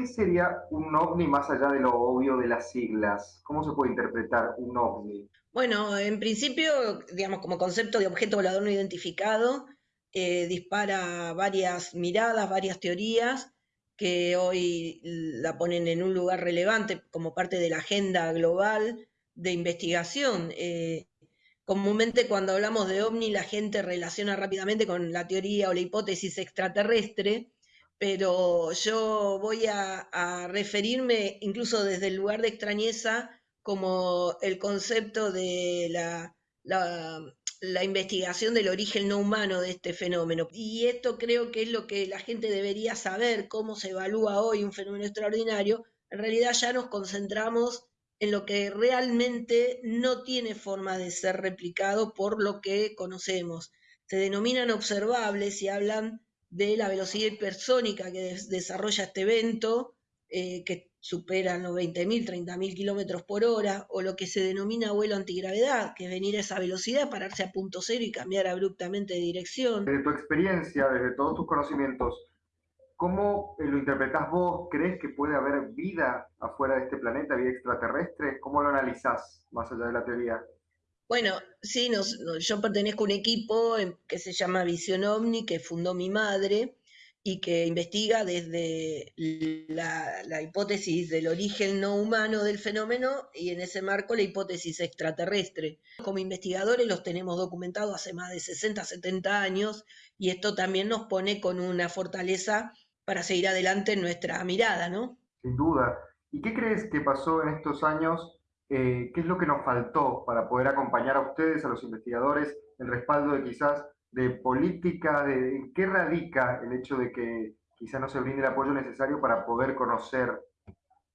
¿qué sería un ovni más allá de lo obvio de las siglas? ¿Cómo se puede interpretar un ovni? Bueno, en principio, digamos, como concepto de objeto volador no identificado, eh, dispara varias miradas, varias teorías que hoy la ponen en un lugar relevante como parte de la agenda global de investigación. Eh, comúnmente cuando hablamos de ovni la gente relaciona rápidamente con la teoría o la hipótesis extraterrestre, pero yo voy a, referirme incluso desde el lugar de extrañeza como el concepto de la, la, investigación del origen no humano de este fenómeno. Y esto creo que es lo que la gente debería saber, cómo se evalúa hoy un fenómeno extraordinario. En realidad ya nos concentramos en lo que realmente no tiene forma de ser replicado por lo que conocemos. Se denominan observables y hablan de la velocidad hipersónica que desarrolla este evento, eh, que supera los 20.000, 30.000 kilómetros por hora, o lo que se denomina vuelo antigravedad, que es venir a esa velocidad, pararse a punto cero y cambiar abruptamente de dirección. Desde tu experiencia, desde todos tus conocimientos, ¿cómo lo interpretás vos? ¿Crees que puede haber vida afuera de este planeta, vida extraterrestre? ¿Cómo lo analizás más allá de la teoría? Bueno, sí, yo pertenezco a un equipo que se llama Visión OVNI, que fundó mi madre y que investiga desde la, hipótesis del origen no humano del fenómeno y en ese marco la hipótesis extraterrestre. Como investigadores los tenemos documentados hace más de 60, 70 años y esto también nos pone con una fortaleza para seguir adelante en nuestra mirada, ¿no? Sin duda. ¿Y qué crees que pasó en estos años eh, qué es lo que nos faltó para poder acompañar a ustedes, a los investigadores, en respaldo de quizás de política, de en qué radica el hecho de que quizás no se brinde el apoyo necesario para poder conocer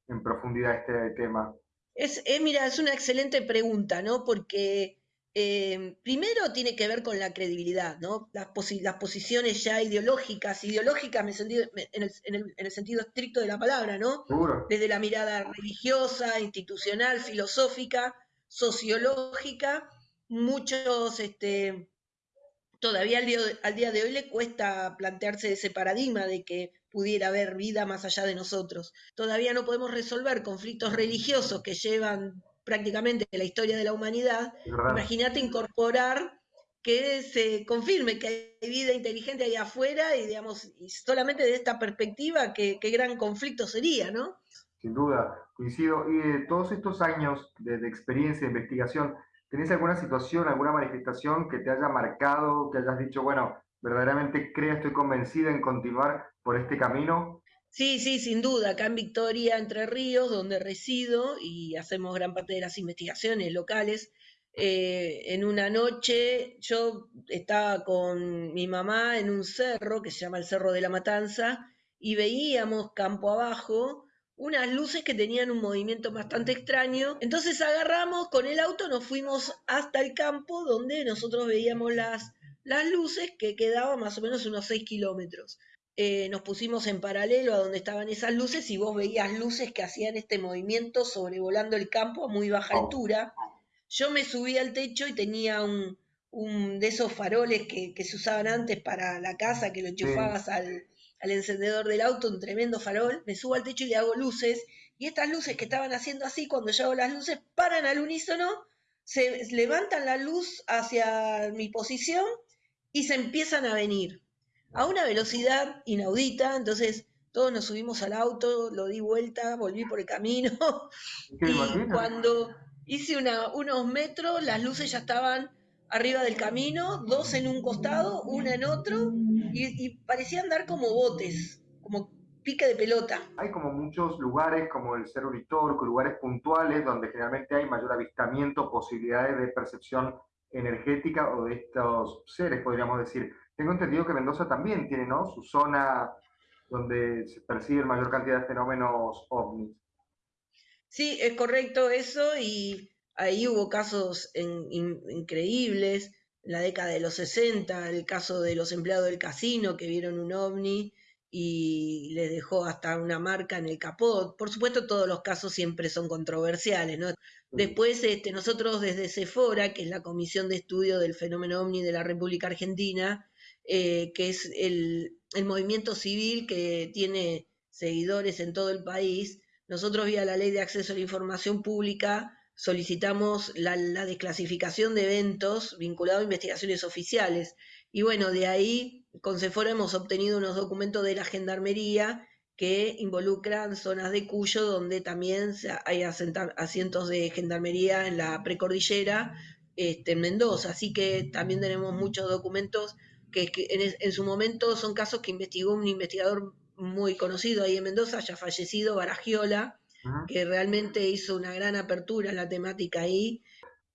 en profundidad este tema. Es, eh, mira, es una excelente pregunta, ¿no? Porque eh, primero tiene que ver con la credibilidad, ¿no? Las, posiciones ya ideológicas, ideológicas en, el, sentido estricto de la palabra, ¿no? Desde la mirada religiosa, institucional, filosófica, sociológica, muchos, este, todavía al día, al día de hoy le cuesta plantearse ese paradigma de que pudiera haber vida más allá de nosotros. Todavía no podemos resolver conflictos religiosos que llevan prácticamente la historia de la humanidad, imagínate incorporar que se confirme que hay vida inteligente ahí afuera y, digamos, y solamente de esta perspectiva, qué, gran conflicto sería, ¿no? Sin duda, coincido. Y de todos estos años de, experiencia, de investigación, ¿tenés alguna situación, alguna manifestación que te haya marcado, que hayas dicho, bueno, verdaderamente creo, estoy convencida en continuar por este camino? Sí, sí, sin duda. Acá en Victoria, Entre Ríos, donde resido y hacemos gran parte de las investigaciones locales, eh, en una noche yo estaba con mi mamá en un cerro que se llama el Cerro de la Matanza y veíamos campo abajo unas luces que tenían un movimiento bastante extraño. Entonces agarramos con el auto, nos fuimos hasta el campo donde nosotros veíamos las, las luces que quedaban más o menos unos 6 kilómetros. Eh, nos pusimos en paralelo a donde estaban esas luces y vos veías luces que hacían este movimiento sobrevolando el campo a muy baja altura. Yo me subí al techo y tenía un, de esos faroles que, se usaban antes para la casa, que lo enchufabas al, al, encendedor del auto, un tremendo farol. Me subo al techo y le hago luces. Y estas luces que estaban haciendo así, cuando yo hago las luces, paran al unísono, se levantan la luz hacia mi posición y se empiezan a venir a una velocidad inaudita, entonces todos nos subimos al auto, lo di vuelta, volví por el camino y cuando hice unos metros las luces ya estaban arriba del camino, dos en un costado, una en otro y, parecían dar como botes, como pique de pelota. Hay como muchos lugares como el Cerro Uritorco, lugares puntuales donde generalmente hay mayor avistamiento, posibilidades de percepción energética o de estos seres, podríamos decir. Tengo entendido que Mendoza también tiene, ¿no? Su zona donde se percibe mayor cantidad de fenómenos ovnis. Sí, es correcto eso y ahí hubo casos increíbles. En la década de los 60, el caso de los empleados del casino que vieron un ovni y les dejó hasta una marca en el capot. Por supuesto, todos los casos siempre son controversiales, ¿no? Después, este, nosotros desde CEFORA, que es la Comisión de Estudio del Fenómeno OVNI de la República Argentina, eh, que es el, movimiento civil que tiene seguidores en todo el país, nosotros vía la ley de acceso a la información pública solicitamos la, desclasificación de eventos vinculados a investigaciones oficiales. Y bueno, de ahí con Cefora hemos obtenido unos documentos de la Gendarmería que involucran zonas de Cuyo donde también hay asientos de gendarmería en la precordillera este, en Mendoza. Así que también tenemos muchos documentos que, en, su momento son casos que investigó un investigador muy conocido ahí en Mendoza, ya fallecido, Baragiola, que realmente hizo una gran apertura en la temática ahí.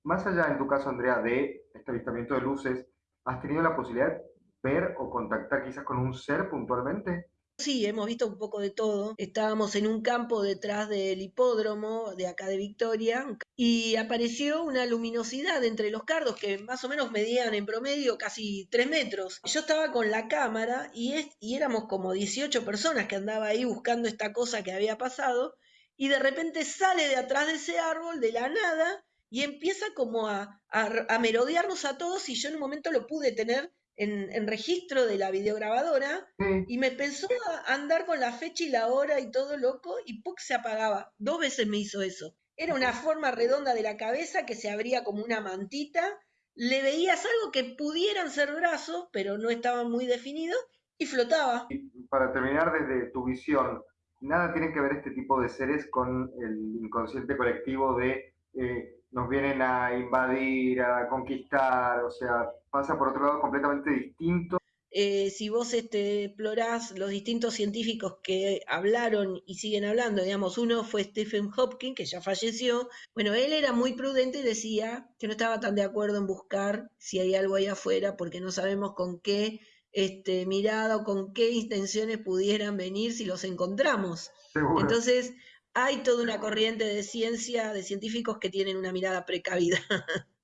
Más allá, en tu caso, Andrea, de este avistamiento de luces, ¿has tenido la posibilidad de ver o contactar quizás con un ser puntualmente? Sí, hemos visto un poco de todo. Estábamos en un campo detrás del hipódromo de acá de Victoria y apareció una luminosidad entre los cardos que más o menos medían en promedio casi tres metros. Yo estaba con la cámara y, éramos como 18 personas que andaba ahí buscando esta cosa que había pasado y de repente sale de atrás de ese árbol de la nada y empieza como a, a, merodearnos a todos y yo en un momento lo pude tener en, registro de la videograbadora y me pensó a andar con la fecha y la hora y todo loco y ¡puc! se apagaba. Dos veces me hizo eso. Era una forma redonda de la cabeza que se abría como una mantita. Le veías algo que pudieran ser brazos, pero no estaban muy definidos y flotaba. para terminar, desde tu visión, nada tiene que ver este tipo de seres con el inconsciente colectivo de eh, nos vienen a invadir, a conquistar, o sea, pasa por otro lado completamente distinto. Eh, si vos este, explorás los distintos científicos que hablaron y siguen hablando, digamos, uno fue Stephen Hopkins, que ya falleció, bueno, él era muy prudente y decía que no estaba tan de acuerdo en buscar si hay algo ahí afuera, porque no sabemos con qué este, mirada o con qué intenciones pudieran venir si los encontramos. Entonces, hay toda una corriente de ciencia, de científicos que tienen una mirada precavida.